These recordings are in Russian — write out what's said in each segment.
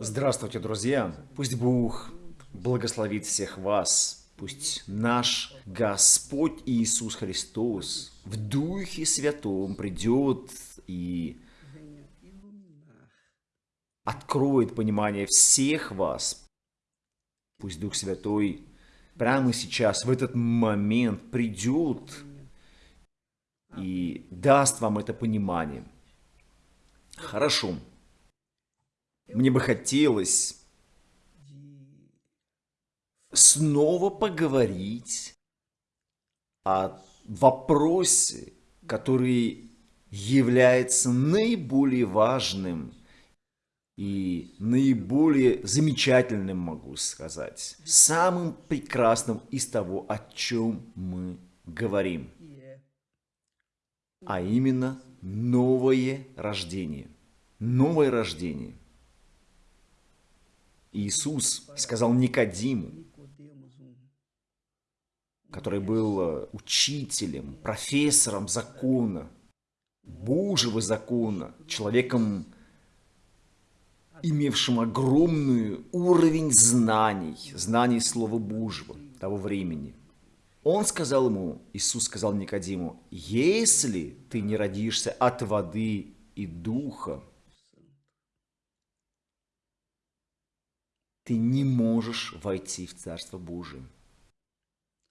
Здравствуйте, друзья! Пусть Бог благословит всех вас. Пусть наш Господь Иисус Христос в Духе Святом придет и откроет понимание всех вас. Пусть Дух Святой прямо сейчас, в этот момент придет и даст вам это понимание. Хорошо. Мне бы хотелось снова поговорить о вопросе, который является наиболее важным и наиболее замечательным, могу сказать, самым прекрасным из того, о чем мы говорим, а именно новое рождение. Новое рождение – Иисус сказал Никодиму, который был э, учителем, профессором закона, Божьего закона, человеком, имевшим огромный уровень знаний, знаний Слова Божьего того времени. Он сказал ему, Иисус сказал Никодиму, если ты не родишься от воды и духа, ты не можешь войти в Царство Божие.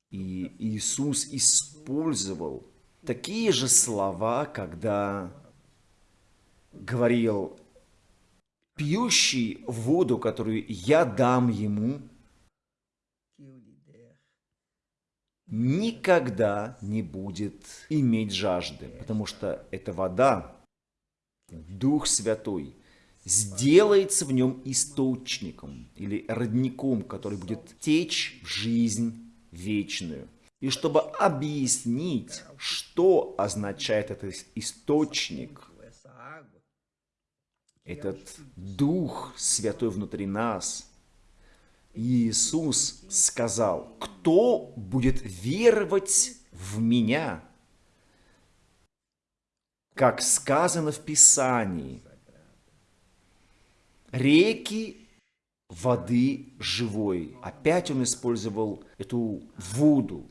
И Иисус использовал такие же слова, когда говорил, пьющий воду, которую я дам ему, никогда не будет иметь жажды, потому что эта вода, Дух Святой – сделается в нем источником или родником, который будет течь в жизнь вечную. И чтобы объяснить, что означает этот источник, этот Дух Святой внутри нас, Иисус сказал, кто будет веровать в Меня, как сказано в Писании, реки воды живой. Опять он использовал эту воду,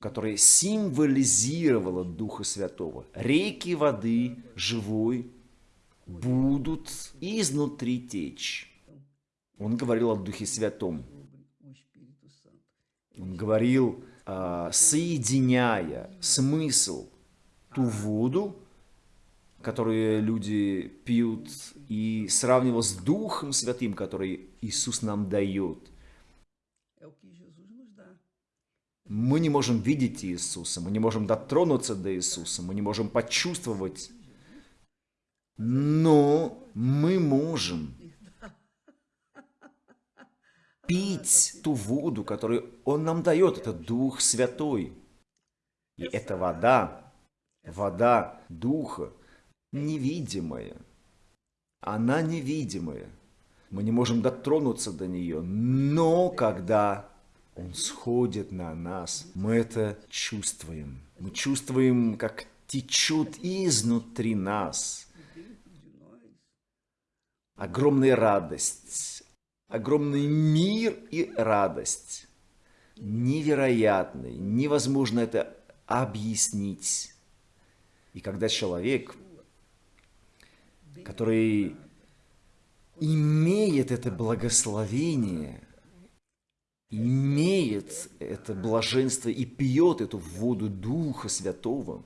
которая символизировала Духа Святого. Реки воды живой будут изнутри течь. Он говорил о Духе Святом. Он говорил, а, соединяя смысл ту воду, которые люди пьют, и сравнивал с Духом Святым, который Иисус нам дает. Мы не можем видеть Иисуса, мы не можем дотронуться до Иисуса, мы не можем почувствовать, но мы можем пить ту воду, которую Он нам дает, это Дух Святой. И эта вода, вода Духа, невидимая. Она невидимая. Мы не можем дотронуться до нее. Но когда он сходит на нас, мы это чувствуем. Мы чувствуем, как течет изнутри нас. Огромная радость, огромный мир и радость. Невероятный, невозможно это объяснить. И когда человек который имеет это благословение, имеет это блаженство и пьет эту воду Духа Святого,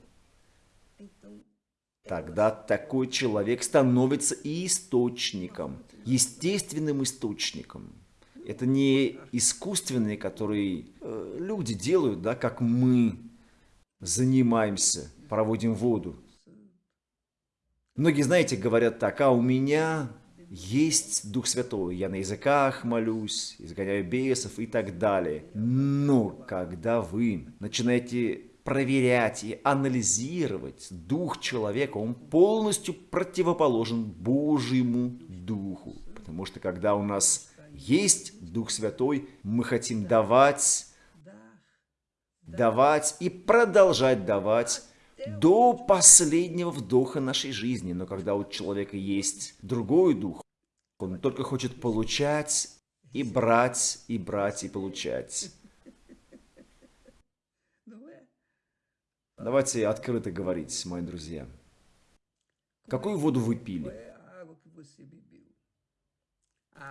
тогда такой человек становится источником, естественным источником. Это не искусственный, который э, люди делают, да, как мы занимаемся, проводим воду. Многие, знаете, говорят так, а у меня есть Дух Святой, я на языках молюсь, изгоняю бесов и так далее. Но когда вы начинаете проверять и анализировать дух человека, он полностью противоположен Божьему Духу. Потому что когда у нас есть Дух Святой, мы хотим давать, давать и продолжать давать до последнего вдоха нашей жизни. Но когда у человека есть другой дух, Он только хочет получать и брать, и брать, и получать. Давайте открыто говорить, мои друзья. Какую воду вы пили?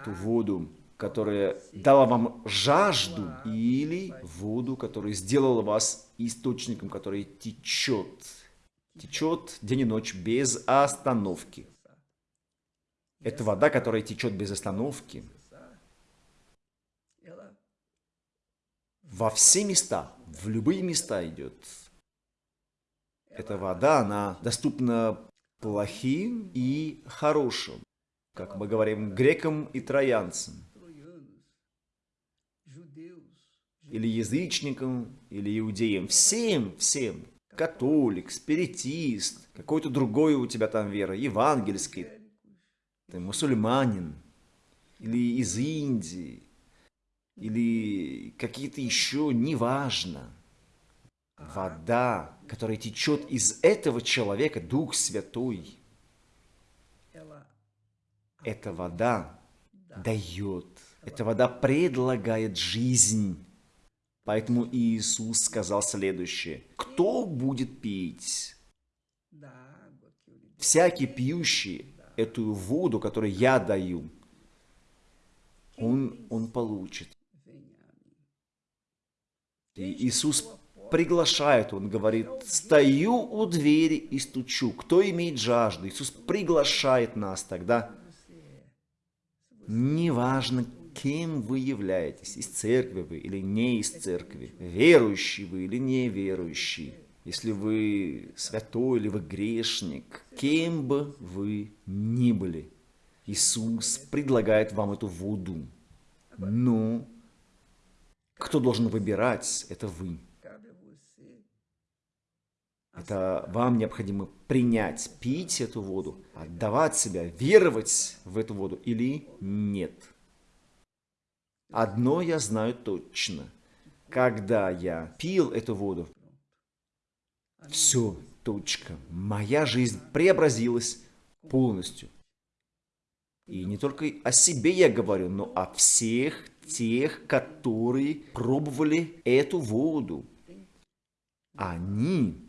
Ту воду, которая дала вам жажду, или воду, которая сделала вас источником, который течет, течет день и ночь без остановки. Это вода, которая течет без остановки. Во все места, в любые места идет. Эта вода, она доступна плохим и хорошим, как мы говорим, грекам и троянцам. Или язычникам, или иудеям. Всем, всем. Католик, спиритист, какой-то другой у тебя там вера, евангельский. Ты мусульманин. Или из Индии. Или какие-то еще, неважно вода, которая течет из этого человека, Дух Святой, эта вода дает, эта вода предлагает жизнь. Поэтому Иисус сказал следующее. Кто будет пить? Всякий пьющий эту воду, которую я даю, он, он получит. И Иисус приглашает, он говорит, стою у двери и стучу. Кто имеет жажду? Иисус приглашает нас тогда. Неважно, кем вы являетесь, из церкви вы или не из церкви, верующий вы или неверующий, если вы святой или вы грешник, кем бы вы ни были, Иисус предлагает вам эту воду. Но кто должен выбирать, это вы. Это вам необходимо принять, пить эту воду, отдавать себя, веровать в эту воду или нет. Одно я знаю точно. Когда я пил эту воду, все, точка. Моя жизнь преобразилась полностью. И не только о себе я говорю, но о всех тех, которые пробовали эту воду. Они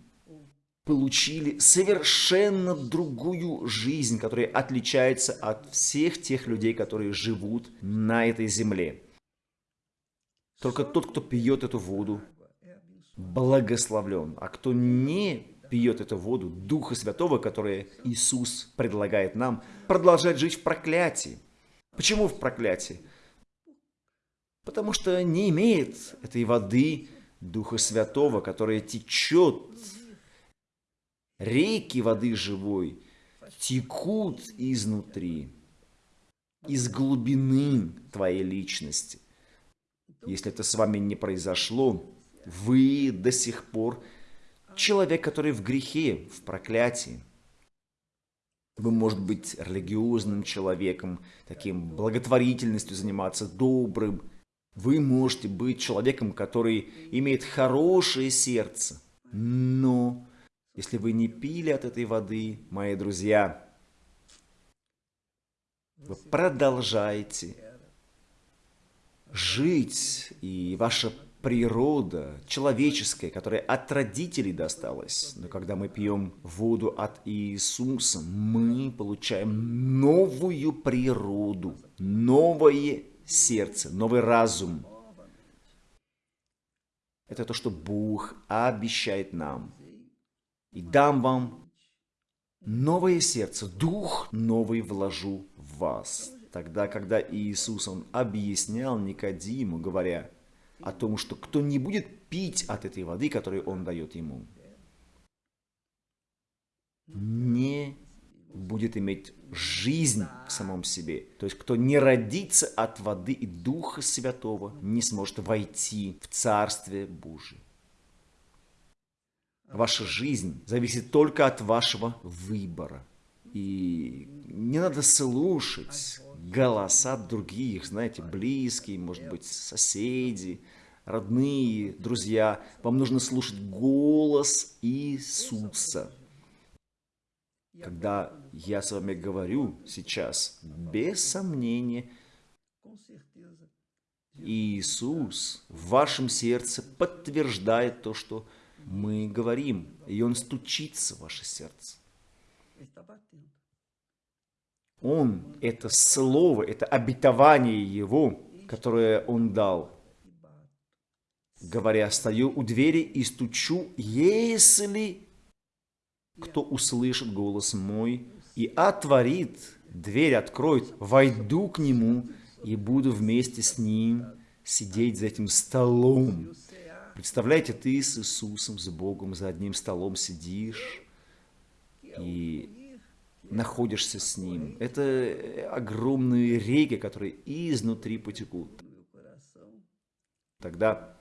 получили совершенно другую жизнь, которая отличается от всех тех людей, которые живут на этой земле. Только тот, кто пьет эту воду, благословлен. А кто не пьет эту воду Духа Святого, которое Иисус предлагает нам, продолжает жить в проклятии. Почему в проклятии? Потому что не имеет этой воды Духа Святого, которая течет Реки воды живой текут изнутри, из глубины твоей личности. Если это с вами не произошло, вы до сих пор человек, который в грехе, в проклятии. Вы, может быть, религиозным человеком, таким благотворительностью заниматься, добрым. Вы можете быть человеком, который имеет хорошее сердце, но если вы не пили от этой воды, мои друзья, вы продолжаете жить, и ваша природа человеческая, которая от родителей досталась. Но когда мы пьем воду от Иисуса, мы получаем новую природу, новое сердце, новый разум. Это то, что Бог обещает нам и дам вам новое сердце, дух новый вложу в вас. Тогда, когда Иисус, Он объяснял Никодиму, говоря о том, что кто не будет пить от этой воды, которую Он дает ему, не будет иметь жизнь в самом себе. То есть, кто не родится от воды и Духа Святого, не сможет войти в Царствие Божие. Ваша жизнь зависит только от вашего выбора. И не надо слушать голоса других, знаете, близкие, может быть, соседи, родные, друзья. Вам нужно слушать голос Иисуса. Когда я с вами говорю сейчас, без сомнения, Иисус в вашем сердце подтверждает то, что мы говорим, и Он стучится в ваше сердце. Он, это слово, это обетование Его, которое Он дал, говоря, стою у двери и стучу, если кто услышит голос мой и отворит, дверь откроет, войду к нему и буду вместе с ним сидеть за этим столом. Представляете, ты с Иисусом, с Богом за одним столом сидишь и находишься с Ним. Это огромные реки, которые изнутри потекут. Тогда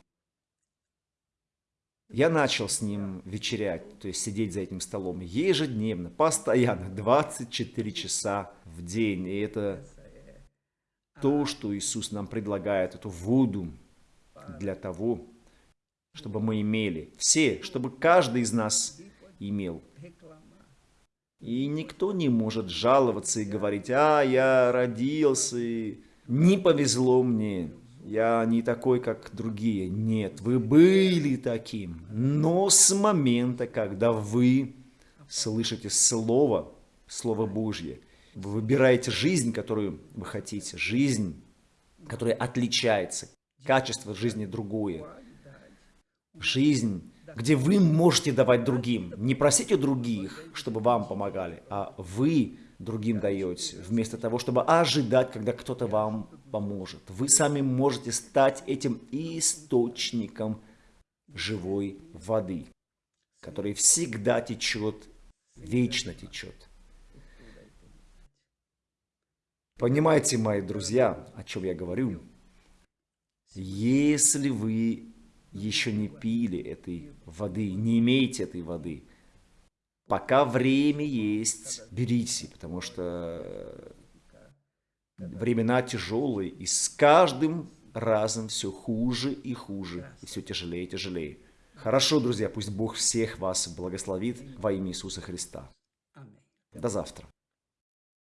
я начал с ним вечерять, то есть сидеть за этим столом ежедневно, постоянно, 24 часа в день. И это то, что Иисус нам предлагает, эту воду для того, чтобы мы имели. Все, чтобы каждый из нас имел. И никто не может жаловаться и говорить, а, я родился, и не повезло мне, я не такой, как другие. Нет, вы были таким, но с момента, когда вы слышите Слово, Слово Божье, вы выбираете жизнь, которую вы хотите, жизнь, которая отличается, качество жизни другое, жизнь, где вы можете давать другим. Не просите других, чтобы вам помогали, а вы другим даете, вместо того, чтобы ожидать, когда кто-то вам поможет. Вы сами можете стать этим источником живой воды, который всегда течет, вечно течет. Понимаете, мои друзья, о чем я говорю? Если вы еще не пили этой воды, не имеете этой воды, пока время есть, берите, потому что времена тяжелые, и с каждым разом все хуже и хуже, и все тяжелее и тяжелее. Хорошо, друзья, пусть Бог всех вас благословит во имя Иисуса Христа. До завтра.